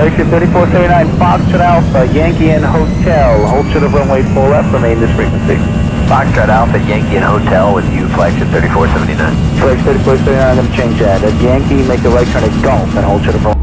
Flagship 3479, Foxtrot Alpha, Yankee and Hotel. Hold short of runway 4 left, remain this frequency. Foxtrot Alpha, Yankee and Hotel with you, flagship 3479. Flagship 3479, I'm going to change that. At Yankee, make the right turn at Golf and hold short of runway